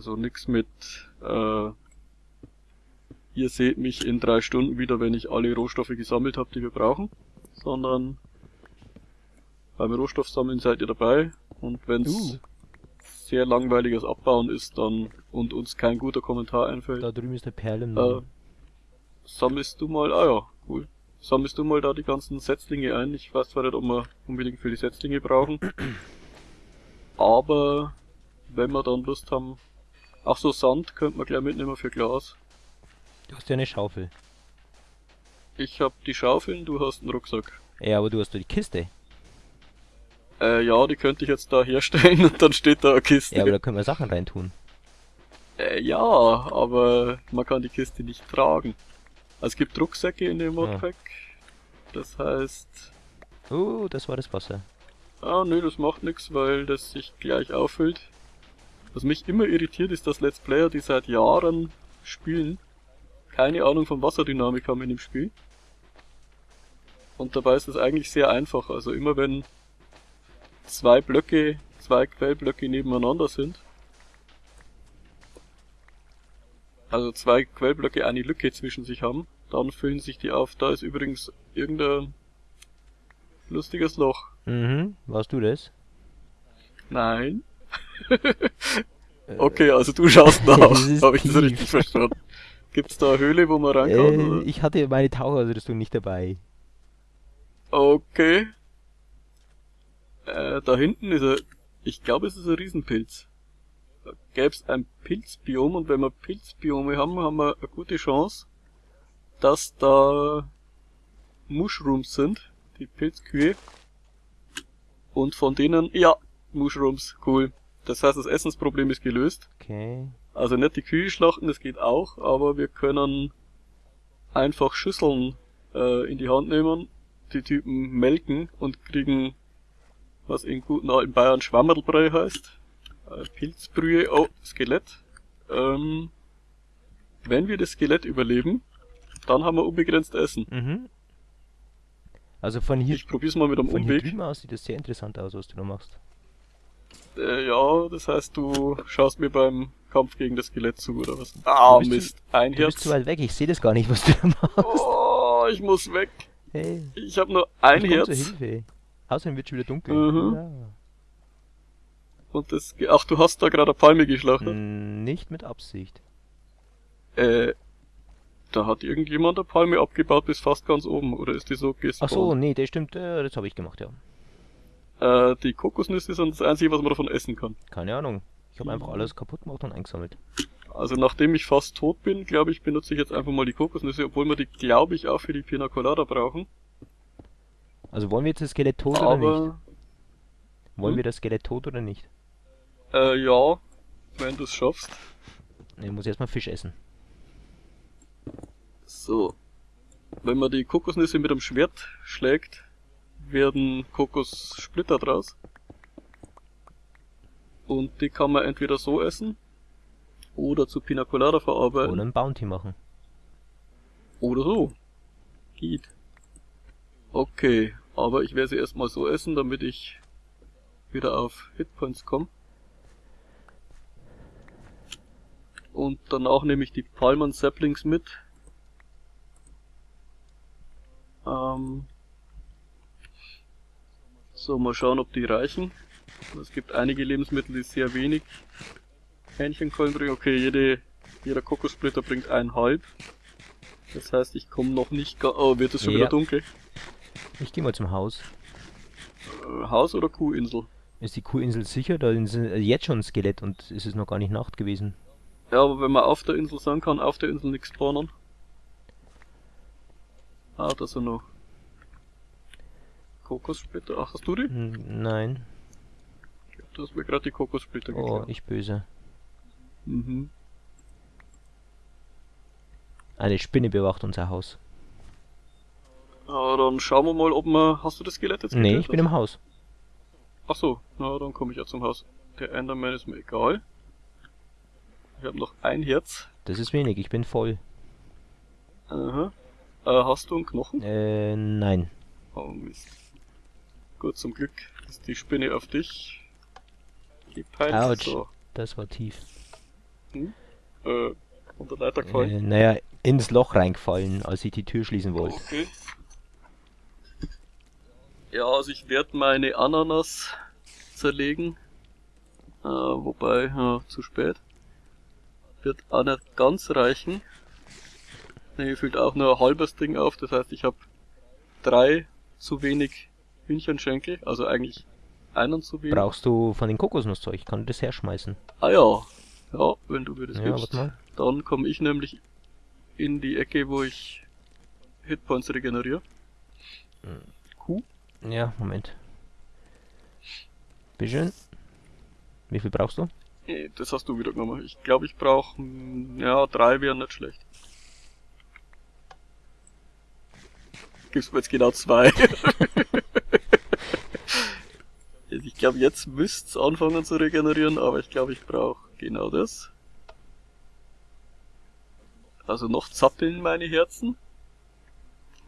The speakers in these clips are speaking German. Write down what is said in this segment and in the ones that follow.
Also nichts mit, äh, ihr seht mich in drei Stunden wieder, wenn ich alle Rohstoffe gesammelt habe, die wir brauchen, sondern beim Rohstoffsammeln seid ihr dabei und wenn es Uh. sehr langweiliges Abbauen ist dann und uns kein guter Kommentar einfällt, Da drüben ist der Perle äh, sammelst du mal, ah ja, cool, sammelst du mal da die ganzen Setzlinge ein. Ich weiß zwar nicht, ob wir unbedingt für die Setzlinge brauchen, aber wenn wir dann Lust haben, ach so, Sand könnte man gleich mitnehmen für Glas. Du hast ja eine Schaufel. Ich hab die Schaufeln, du hast einen Rucksack. Ja, aber du hast doch die Kiste. Äh, ja, die könnte ich jetzt da herstellen und dann steht da eine Kiste. Ja, aber da können wir Sachen reintun. Äh, ja, aber man kann die Kiste nicht tragen. Also es gibt Rucksäcke in dem Modpack. Das heißt, Oh, das war das Wasser. ah nö, das macht nichts, weil das sich gleich auffüllt. Was mich immer irritiert, ist, dass Let's Player, die seit Jahren spielen, keine Ahnung von Wasserdynamik haben in dem Spiel. Und dabei ist es eigentlich sehr einfach. Also immer wenn zwei Blöcke, zwei Quellblöcke nebeneinander sind, also zwei Quellblöcke eine Lücke zwischen sich haben, dann füllen sich die auf. Da ist übrigens irgendein lustiges Loch. Mhm, warst du das? Nein. okay, also du schaust nach. Habe ich das richtig verstanden? Gibt's da eine Höhle, wo man rein kann? Äh, ich hatte meine Tauchausrüstung nicht dabei. Okay. Äh, da hinten ist er. Ich glaube, es ist ein Riesenpilz. Da gäb's ein Pilzbiom und wenn wir Pilzbiome haben, haben wir eine gute Chance, dass da Mushrooms sind, die Pilzkühe. Und von denen, ja, Mushrooms, cool. Das heißt, das Essensproblem ist gelöst. Okay. Also nicht die Kühe schlachten, das geht auch, aber wir können einfach Schüsseln äh, in die Hand nehmen, die Typen melken und kriegen, was in guten alten Bayern Schwammerlbrei heißt. Äh, Pilzbrühe, oh, Skelett. Ähm, wenn wir das Skelett überleben, dann haben wir unbegrenzt Essen. Mhm. Also von hier, Ich probier's mal mit einem von hier Umweg. drüben aus sieht das sehr interessant aus, was du da machst. Äh, ja, das heißt, du schaust mir beim Kampf gegen das Skelett zu, oder was? Ah, zu- Mist. Ein Du bist Herz. zu weit weg, ich sehe das gar nicht, was du da machst. Oh, ich muss weg. Hey, Ich habe nur ein ich zur Herz. Hilfe. Außerdem wird schon wieder dunkel. Mhm. Ja. Und das. ge- Ach, du hast da gerade eine Palme geschlachtet. Nicht mit Absicht. Äh. Da hat irgendjemand eine Palme abgebaut bis fast ganz oben, oder ist die so Ach gespawnt? so, nee, das stimmt, äh, das habe ich gemacht, ja. Äh, die Kokosnüsse sind das einzige, was man davon essen kann. Keine Ahnung. Ich habe einfach alles kaputt gemacht und eingesammelt. Also nachdem ich fast tot bin, glaube ich, benutze ich jetzt einfach mal die Kokosnüsse, obwohl wir die, glaube ich, auch für die Pina Colada brauchen. Also wollen wir jetzt das Skelett tot oder nicht? Aber, Wollen Hm? wir das Skelett tot oder nicht? äh, ja, wenn du es schaffst. Ich muss erstmal Fisch essen. So. Wenn man die Kokosnüsse mit dem Schwert schlägt, werden Kokossplitter draus. Und die kann man entweder so essen oder zu Pina Colada verarbeiten Oder ein Bounty machen. oder so. Geht. Okay, aber ich werde sie erstmal so essen, damit ich wieder auf Hitpoints komme. Und danach nehme ich die Palmen Saplings mit. Ähm so, mal schauen, ob die reichen. Es gibt einige Lebensmittel, die sehr wenig Hähnchenkeulen bringen. Okay, jede, jeder Kokossplitter bringt einhalb. Das heißt, ich komme noch nicht Oh, wird es schon Ja. wieder dunkel? Ich gehe mal zum Haus. Äh, Haus oder Kuhinsel? Ist die Kuhinsel sicher? Da ist jetzt schon ein Skelett und es ist noch gar nicht Nacht gewesen. Ja, aber wenn man auf der Insel sein kann, auf der Insel nichts spawnen. Ah, da sind noch Kokossplitter. Ach, hast du die? Hm, nein. Du hast mir gerade die Kokossplitter Oh, geklaut. ich böse. Mhm. Eine Spinne bewacht unser Haus. Ah, dann schauen wir mal, ob wir... Hast du das Skelett jetzt Nee, ich bin im Haus. Ach so, na, dann komme ich ja zum Haus. Der Enderman ist mir egal. Ich habe noch ein Herz. Das ist wenig, ich bin voll. Aha. Äh, hast du einen Knochen? Äh, nein. Oh Mist. Gut, zum Glück ist die Spinne auf dich gepeilt. Autsch. So. Das war tief. Äh, unter Leiter gefallen. Äh, naja, ins Loch reingefallen, als ich die Tür schließen wollte. Okay. Ja, also ich werde meine Ananas zerlegen. Äh, wobei, ja, zu spät. Wird auch nicht ganz reichen. Ne, füllt auch nur ein halbes Ding auf, das heißt ich habe drei zu wenig Hühnchenschenkel, also eigentlich einen zu wenig. Brauchst du von den Kokosnusszeug? Ich kann das herschmeißen. Ah ja, ja, wenn du mir das Ja, gibst. Dann komme ich nämlich in die Ecke, wo ich Hitpoints regeneriere. Kuh? Ja, Moment. Bitteschön. Wie viel brauchst du? Nee, das hast du wieder genommen. Ich glaube, ich brauche, ja, drei wären nicht schlecht. Gibst mir jetzt genau zwei. ich glaube, jetzt müsst's anfangen zu regenerieren, aber ich glaube, ich brauche genau das. Also noch zappeln meine Herzen.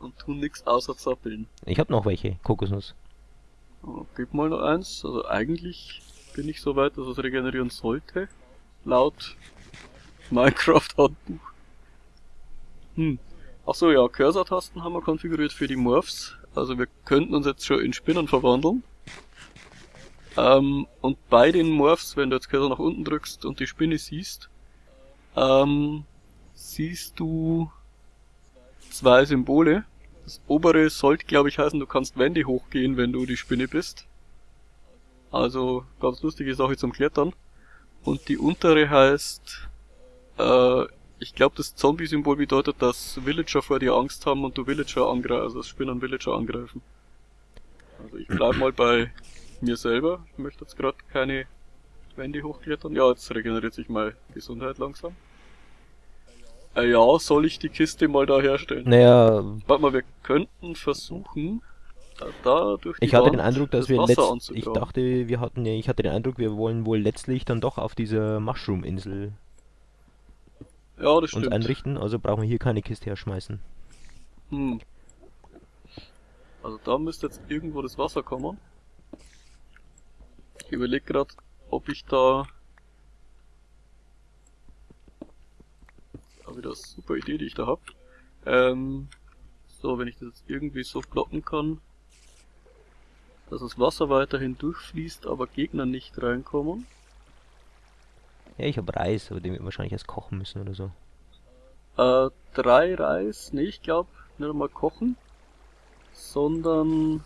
Und tun nix außer zappeln. Ich habe noch welche. Kokosnuss. Oh, Gib mal noch eins. Also eigentlich bin ich so weit, dass es regenerieren sollte. Laut Minecraft-Handbuch. Hm. Ach so, ja, Cursor-Tasten haben wir konfiguriert für die Morphs. Also wir könnten uns jetzt schon in Spinnen verwandeln. Ähm, und bei den Morphs, wenn du jetzt Cursor nach unten drückst und die Spinne siehst, ähm, siehst du zwei Symbole. Das obere sollte, glaube ich, heißen, du kannst Wände hochgehen, wenn du die Spinne bist. Also ganz lustige Sache zum Klettern. Und die untere heißt, äh, ich glaube, das Zombie-Symbol bedeutet, dass Villager vor dir Angst haben und du Villager angreifen, also Spinnen Villager angreifen. Also ich bleib mal bei mir selber. Ich möchte jetzt gerade keine Wände hochklettern. Ja, jetzt regeneriert sich mal Gesundheit langsam. Äh, ja, soll ich die Kiste mal da herstellen? Naja, Warte mal, wir könnten versuchen, da, da durch die ich hatte Wand den Eindruck, dass das wir Wasser letzt, ich dachte, wir hatten, ich hatte den Eindruck, wir wollen wohl letztlich dann doch auf dieser Mushroom-Insel Ja, das uns einrichten, also brauchen wir hier keine Kiste herschmeißen. Hm. Also da müsste jetzt irgendwo das Wasser kommen. Ich überlege gerade, ob ich da... Aber wieder eine super Idee, die ich da hab. Ähm, so, wenn ich das jetzt irgendwie so plotten kann, dass das Wasser weiterhin durchfließt, aber Gegner nicht reinkommen. Ja, ich habe Reis, aber den wird wahrscheinlich erst kochen müssen oder so. Äh, drei Reis, nee, ich glaube nicht einmal kochen, sondern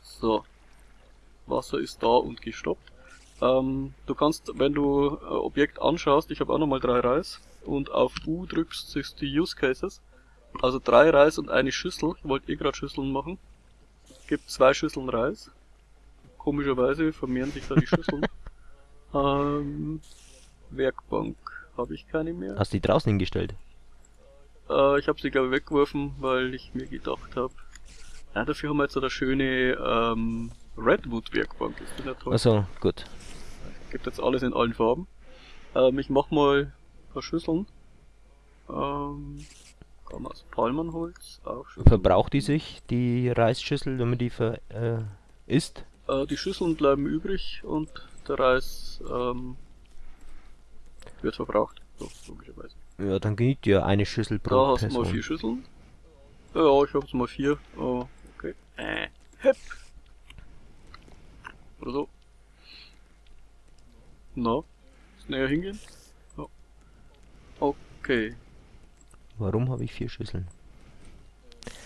so, Wasser ist da und gestoppt. Ähm, du kannst, wenn du äh, Objekt anschaust, ich habe auch nochmal drei Reis und auf U drückst, siehst du die Use Cases. Also drei Reis und eine Schüssel. Ich wollte eh gerade Schüsseln machen. Gibt zwei Schüsseln Reis. Komischerweise vermehren sich da die Schüsseln. ähm, Werkbank habe ich keine mehr. Hast du die draußen hingestellt? Äh, ich habe sie glaube ich weggeworfen, weil ich mir gedacht habe, ja, dafür haben wir jetzt so eine schöne ähm, Redwood Werkbank. Ist toll? Achso, gut. Gibt jetzt alles in allen Farben. Ähm, ich mach mal ein paar Schüsseln. Ähm, kann man aus Palmenholz auch Schüsseln. Verbraucht die sich, die Reisschüssel, wenn man die ver, äh, isst? Äh, die Schüsseln bleiben übrig und der Reis ähm, wird verbraucht. So, logischerweise. Ja, dann genügt ja eine Schüssel Da pro hast du mal vier Schüsseln. Ja, ich hab's mal vier. Oh, okay. Äh, hep. Oder so. Na, näher hingehen? Ja. Okay. Warum habe ich vier Schüsseln?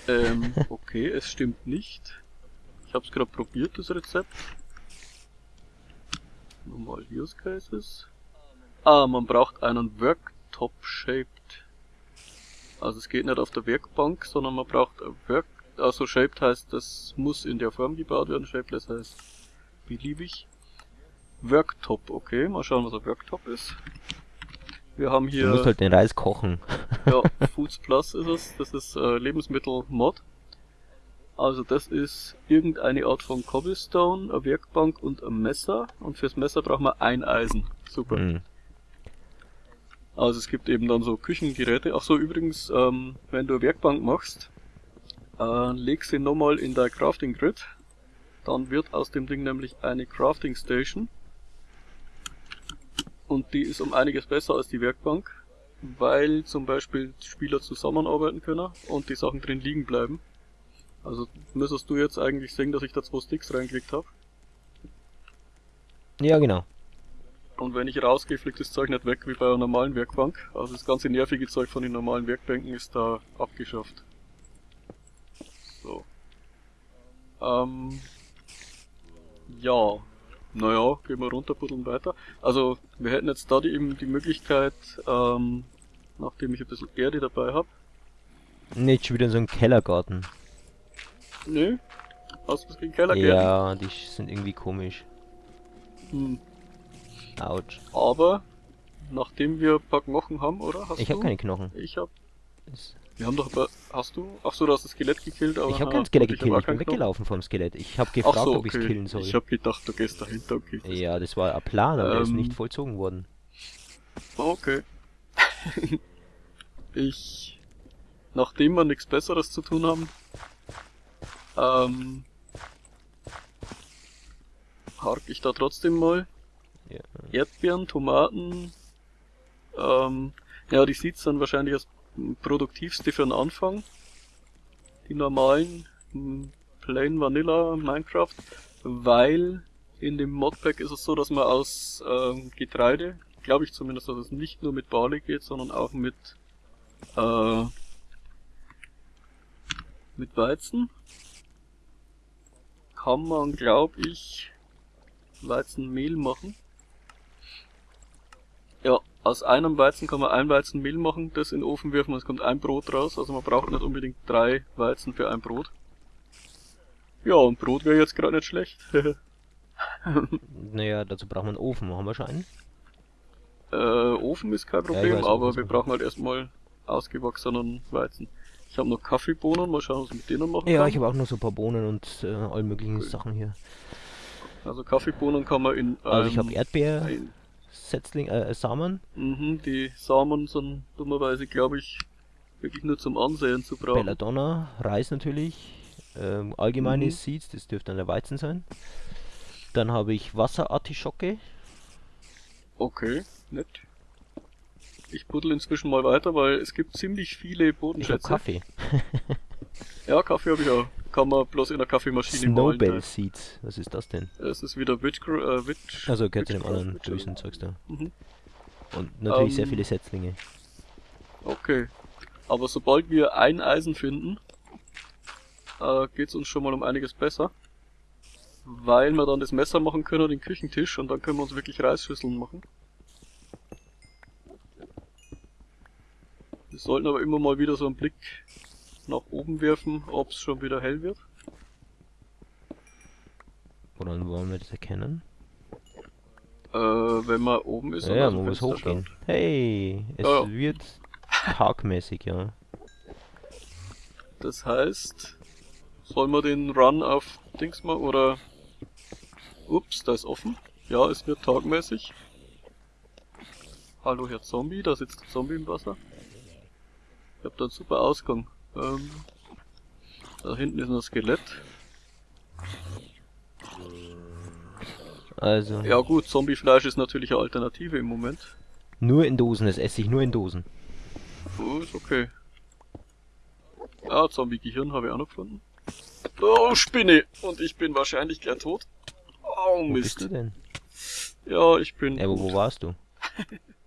Ähm, okay, es stimmt nicht. Ich hab's gerade probiert, das Rezept. Nochmal Use Cases. Ah, man braucht einen Worktop-Shaped. Also es geht nicht auf der Werkbank, sondern man braucht Work... Also Shaped heißt, das muss in der Form gebaut werden. Shapeless heißt beliebig. Worktop, okay. Mal schauen, was ein Worktop ist. Wir haben Du hier... musst halt den Reis kochen. Ja, Foods Plus ist es. Das ist äh, Lebensmittel-Mod. Also das ist irgendeine Art von Cobblestone, eine Werkbank und ein Messer. Und fürs Messer braucht man ein Eisen. Super. Hm. Also es gibt eben dann so Küchengeräte. Ach so, übrigens, ähm, wenn du eine Werkbank machst, äh, leg sie nochmal in dein Crafting Grid. Dann wird aus dem Ding nämlich eine Crafting Station. Und die ist um einiges besser als die Werkbank, weil zum Beispiel Spieler zusammenarbeiten können und die Sachen drin liegen bleiben. Also müsstest du jetzt eigentlich sehen, dass ich da zwei Sticks reingelegt habe. Ja, genau. Und wenn ich rausgehe, fliegt das Zeug nicht weg wie bei einer normalen Werkbank. Also das ganze nervige Zeug von den normalen Werkbänken ist da abgeschafft. So. Ähm. Ja. Naja, gehen wir runter, buddeln weiter. Also, wir hätten jetzt da die, eben die Möglichkeit, ähm, nachdem ich ein bisschen Erde dabei habe. Nicht schon wieder in so einem Kellergarten. Nö. Hast du was gegen Kellergärten? Ja, die sind irgendwie komisch. Hm. Autsch. Aber, nachdem wir ein paar Knochen haben, oder? Hast Ich habe keine Knochen. Ich hab. Wir haben doch aber. Hast du? Ach so, du hast das Skelett gekillt, aber. Ich habe kein Skelett ich gekillt, auch ich bin weggelaufen vom Skelett. Ich habe gefragt, so, ob ich es okay. killen soll. Ich hab gedacht, du gehst dahinter, okay. Ja, das war ein Plan, aber der ist Ähm. nicht vollzogen worden. Okay. ich. Nachdem wir nichts Besseres zu tun haben, ähm. Hark ich da trotzdem mal. Ja. Erdbeeren, Tomaten, ähm, ja, die Seeds sind wahrscheinlich das produktivste für den Anfang. Die normalen, m, Plain Vanilla Minecraft, weil in dem Modpack ist es so, dass man aus ähm, Getreide, glaube ich zumindest, dass es nicht nur mit Barley geht, sondern auch mit äh, mit Weizen kann man, glaube ich, Weizenmehl machen. Ja, aus einem Weizen kann man ein Weizen Mehl machen, das in den Ofen werfen und es kommt ein Brot raus. Also man braucht nicht unbedingt drei Weizen für ein Brot. Ja, und Brot wäre jetzt gerade nicht schlecht. Naja, dazu braucht man einen Ofen. Haben wir schon einen? äh, Ofen ist kein Ja, Problem, weiß, aber wir brauchen halt erstmal ausgewachsenen Weizen. Ich habe noch Kaffeebohnen, mal schauen, was ich mit denen machen Ja, kann. ich habe auch noch so ein paar Bohnen und äh, all möglichen Cool. Sachen hier. Also Kaffeebohnen kann man in Also ich habe Erdbeer, Setzling, äh, Samen, Mhm, die Samen sind dummerweise, glaube ich, wirklich nur zum Ansehen zu brauchen. Belladonna, Reis natürlich, ähm, allgemeine Mhm. Seeds, das dürfte dann der Weizen sein. Dann habe ich Wasserartischocke. Okay, nett. Ich buddel inzwischen mal weiter, weil es gibt ziemlich viele Ich Bodenschätze. Kaffee. Ja, Kaffee habe ich auch. Kann man bloß in der Kaffeemaschine malen. Snowbell Seeds. Was ist das denn? Es ist wieder Witch, äh, Witch Also gehört zu dem anderen bösen Zeugs da. Mhm. Und natürlich sehr Ähm, viele Setzlinge. Okay. Aber sobald wir ein Eisen finden, äh, geht's uns schon mal um einiges besser. Weil wir dann das Messer machen können, den Küchentisch, und dann können wir uns wirklich Reisschüsseln machen. Wir sollten aber immer mal wieder so einen Blick nach oben werfen, ob es schon wieder hell wird. Woran wollen wir das erkennen? Äh, wenn man oben ist Ja, ja man muss hochgehen. Hey, es Ja, ja. wird tagmäßig, ja. Das heißt, sollen wir den Run auf Dings mal oder... Ups, da ist offen. Ja, es wird tagmäßig. Hallo Herr Zombie, da sitzt ein Zombie im Wasser. Ich hab da einen super Ausgang. Ähm, da hinten ist noch ein Skelett. Also, Ja gut, Zombiefleisch ist natürlich eine Alternative im Moment. nur in Dosen, das esse ich nur in Dosen. Oh, ist okay. Ah, Zombie-Gehirn habe ich auch noch gefunden. Oh, Spinne! Und ich bin wahrscheinlich gleich tot. Oh, Wo bist du Mist. denn? Ja, ich bin. Ja, aber wo tot. warst du?